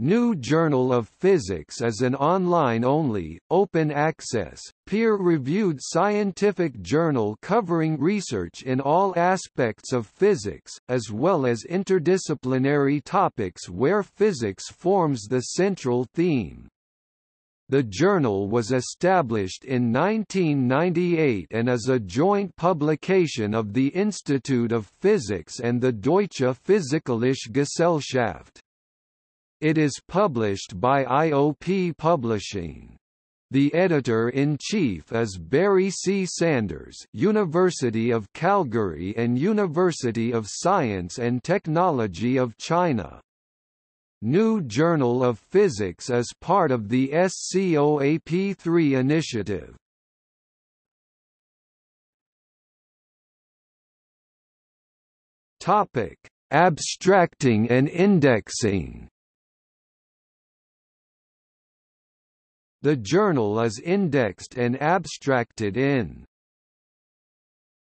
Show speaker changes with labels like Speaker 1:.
Speaker 1: New Journal of Physics is an online-only, open-access, peer-reviewed scientific journal covering research in all aspects of physics, as well as interdisciplinary topics where physics forms the central theme. The journal was established in 1998 and is a joint publication of the Institute of Physics and the Deutsche Physikalische Gesellschaft. It is published by IOP Publishing. The editor-in-chief is Barry C. Sanders University of Calgary and University of Science and Technology of China. New Journal of Physics is part of the SCOAP3 initiative. Topic: Abstracting and indexing. The journal is indexed and abstracted in